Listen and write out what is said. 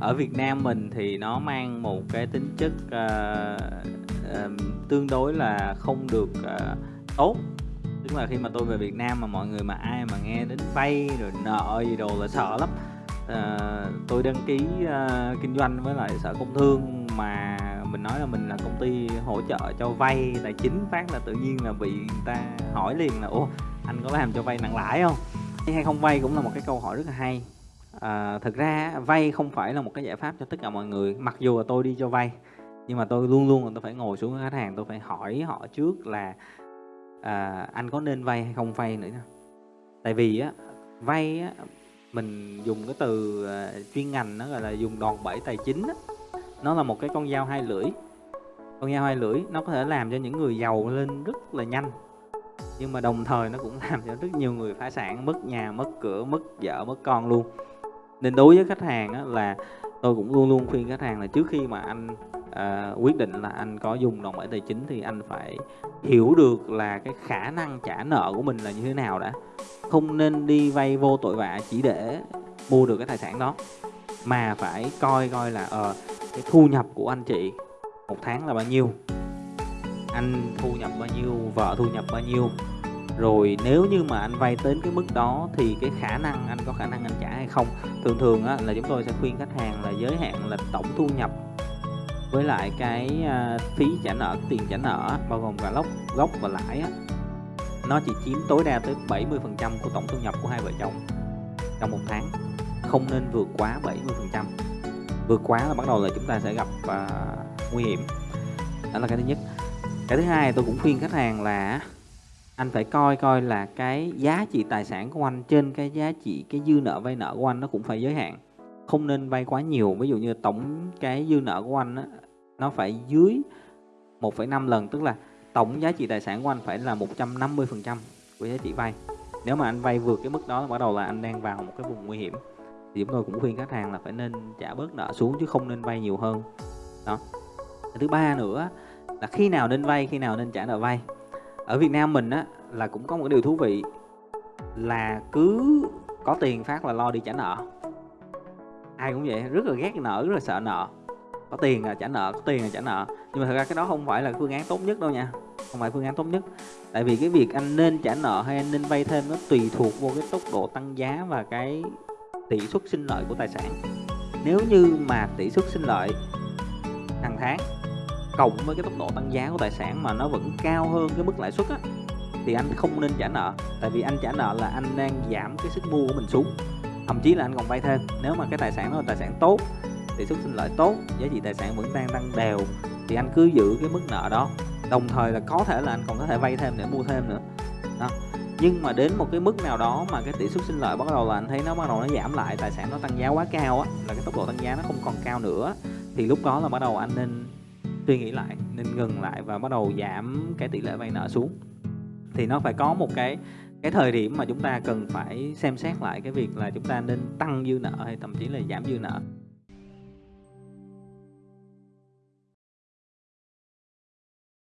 ở Việt Nam mình thì nó mang một cái tính chất, uh, ờm, tương đối là không được, uh, tốt. Tức là khi mà tôi về Việt Nam mà mọi người mà ai mà nghe đến vay rồi nợ gì đồ là sợ lắm. Ờ, tôi đăng ký, uh, kinh doanh với lại Sở Công Thương mà mình nói là mình là công ty hỗ trợ cho vay tài chính phát là tự nhiên là bị người ta hỏi liền là "Ủa, anh có làm cho vay nặng lãi không? Hay không vay cũng là một cái câu hỏi rất là hay à, thực ra vay không phải là một cái giải pháp cho tất cả mọi người, mặc dù là tôi đi cho vay, nhưng mà tôi luôn luôn là tôi phải ngồi xuống với khách hàng, tôi phải hỏi họ trước là, à, "Anh có nên vay hay không vay nữa. Tại vì á, vay á, mình dùng cái từ, ờ, chuyên ngành nó gọi là dùng đòn bẩy tài chính á, nó là một cái con dao hai lưỡi. Con dao hai lưỡi nó có thể làm cho những người giàu lên rất là nhanh, nhưng mà đồng thời nó cũng làm cho rất nhiều người phá sản, mất nhà, mất cửa, mất vợ, mất con luôn. Nên đối với khách hàng á, là tôi cũng luôn luôn khuyên khách hàng là trước khi mà anh, à, quyết định là anh có dùng đòn bẩy tài chính thì anh phải hiểu được là cái khả năng trả nợ của mình là như thế nào đã. Không nên đi vay vô tội vạ chỉ để mua được cái tài sản đó, mà phải coi coi là, ờ, cái thu nhập của anh chị một tháng là bao nhiêu, anh thu nhập bao nhiêu, vợ thu nhập bao nhiêu. Rồi nếu như mà anh vay đến cái mức đó thì cái khả năng anh có khả năng anh không. Thường thường á, là chúng tôi sẽ khuyên khách hàng là giới hạn là tổng thu nhập với lại cái, à, phí trả nợ, tiền trả nợ bao gồm cả lốc gốc và lãi á, nó chỉ chiếm tối đa tới 70% của tổng thu nhập của hai vợ chồng trong một tháng, không nên vượt quá 70%. Vượt quá là bắt đầu là chúng ta sẽ gặp, uh, nguy hiểm. Đó là cái thứ nhất. Cái thứ hai tôi cũng khuyên khách hàng là anh phải coi coi là cái giá trị tài sản của anh trên cái giá trị cái dư nợ vay nợ của anh nó cũng phải giới hạn. Không nên vay quá nhiều, ví dụ như tổng cái dư nợ của anh đó, nó phải dưới 1,5 lần, tức là tổng giá trị tài sản của anh phải là 150% của giá trị vay. Nếu mà anh vay vượt cái mức đó bắt đầu là anh đang vào một cái vùng nguy hiểm. Thì chúng tôi cũng khuyên khách hàng là phải nên trả bớt nợ xuống chứ không nên vay nhiều hơn. Đó. Thứ ba nữa là khi nào nên vay, khi nào nên trả nợ vay. Ở Việt Nam mình á, là cũng có một cái điều thú vị là cứ có tiền phát là lo đi trả nợ. Ai cũng vậy, rất là ghét nợ, rất là sợ nợ. Có tiền là trả nợ, có tiền là trả nợ. Nhưng mà thật ra cái đó không phải là phương án tốt nhất đâu nha, không phải phương án tốt nhất. Tại vì cái việc anh nên trả nợ hay anh nên vay thêm nó tùy thuộc vô cái tốc độ tăng giá và cái tỷ suất sinh lợi của tài sản. Nếu như mà tỷ suất sinh lợi hàng tháng cộng với cái tốc độ tăng giá của tài sản mà nó vẫn cao hơn cái mức lãi suất á, thì anh không nên trả nợ. Tại vì anh trả nợ là anh đang giảm cái sức mua của mình xuống, thậm chí là anh còn vay thêm. Nếu mà cái tài sản đó là tài sản tốt, tỷ suất sinh lợi tốt, giá trị tài sản vẫn đang tăng đều thì anh cứ giữ cái mức nợ đó. Đồng thời là có thể là anh còn có thể vay thêm để mua thêm nữa. Đó. Nhưng mà đến một cái mức nào đó mà cái tỷ suất sinh lợi bắt đầu là anh thấy nó bắt đầu nó giảm lại, tài sản nó tăng giá quá cao á, là cái tốc độ tăng giá nó không còn cao nữa, thì lúc đó là bắt đầu anh nên suy nghĩ lại, nên ngừng lại và bắt đầu giảm cái tỷ lệ vay nợ xuống. Thì nó phải có một cái cái thời điểm mà chúng ta cần phải xem xét lại cái việc là chúng ta nên tăng dư nợ hay thậm chí là giảm dư nợ.